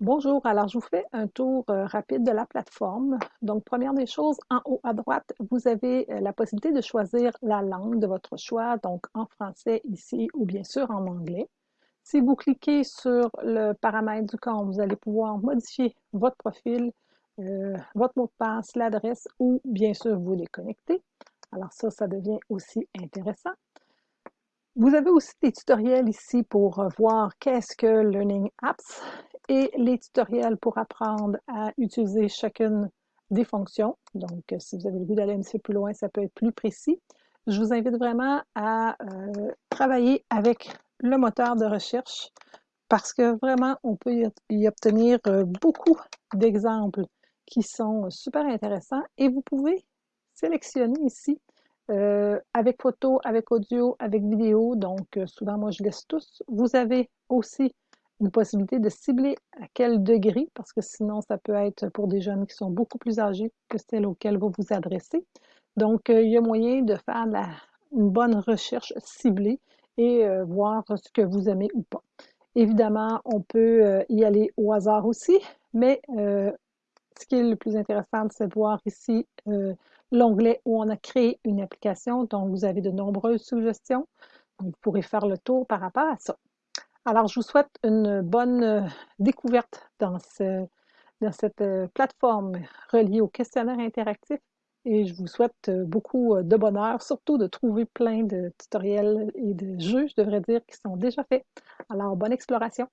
Bonjour, alors je vous fais un tour euh, rapide de la plateforme. Donc, première des choses, en haut à droite, vous avez euh, la possibilité de choisir la langue de votre choix, donc en français ici ou bien sûr en anglais. Si vous cliquez sur le paramètre du compte, vous allez pouvoir modifier votre profil, euh, votre mot de passe, l'adresse ou bien sûr vous déconnecter. Alors ça, ça devient aussi intéressant. Vous avez aussi des tutoriels ici pour voir qu'est-ce que Learning Apps et les tutoriels pour apprendre à utiliser chacune des fonctions. Donc, si vous avez le goût d'aller un petit peu plus loin, ça peut être plus précis. Je vous invite vraiment à euh, travailler avec le moteur de recherche parce que vraiment, on peut y obtenir euh, beaucoup d'exemples qui sont super intéressants et vous pouvez sélectionner ici euh, avec photo, avec audio, avec vidéo. Donc, souvent, moi, je laisse tous. Vous avez aussi une possibilité de cibler à quel degré, parce que sinon, ça peut être pour des jeunes qui sont beaucoup plus âgés que celles auxquelles vous vous adressez. Donc, euh, il y a moyen de faire une bonne recherche ciblée et euh, voir ce que vous aimez ou pas. Évidemment, on peut euh, y aller au hasard aussi, mais ce qui est le plus intéressant, c'est de voir ici l'onglet où on a créé une application, donc vous avez de nombreuses suggestions. vous pourrez faire le tour par rapport à ça. Alors, je vous souhaite une bonne euh, découverte dans, dans cette euh, plateforme reliée au questionnaire interactif et je vous souhaite euh, beaucoup de bonheur, surtout de trouver plein de tutoriels et de jeux, je devrais dire, qui sont déjà faits. Alors, bonne exploration!